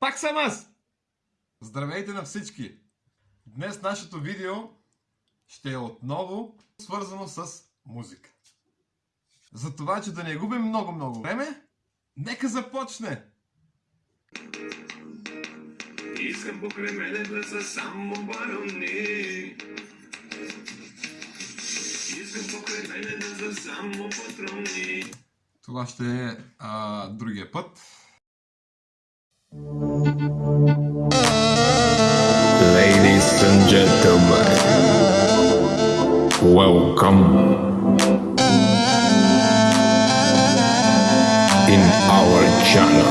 Пак съм аз! Здравейте на всички! Днес нашето видео ще е отново свързано с музика. За това, че да не губим много-много време, нека започне! Искам покрай мене да са само барони. Искам покрай мене да са само патрони. Това ще е а, другия път. Ladies and gentlemen, welcome in our channel.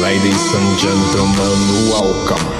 Ladies and gentlemen, welcome.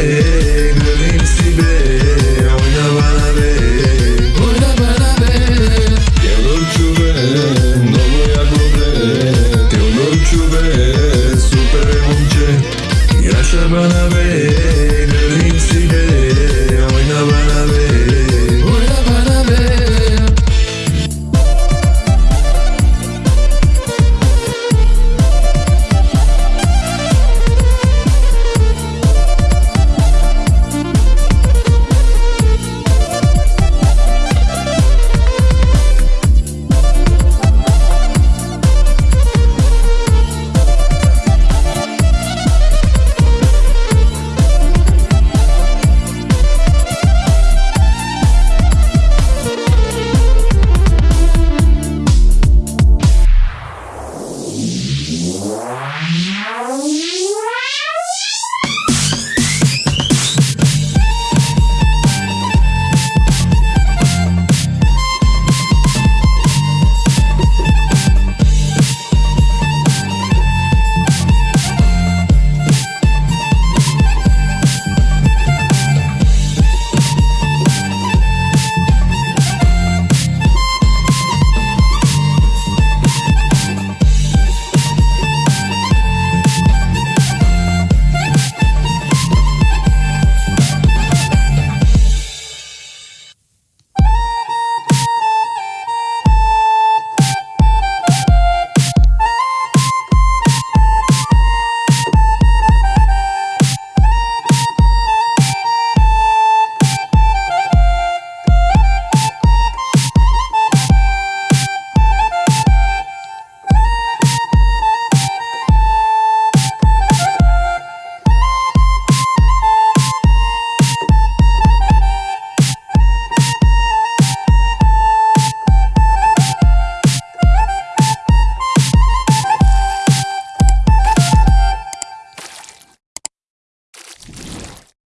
gândim sibe Oyna bana be Oyna bana be Te unor ciube, domnul Iacobe Te unor ciube, super munce Grașa bana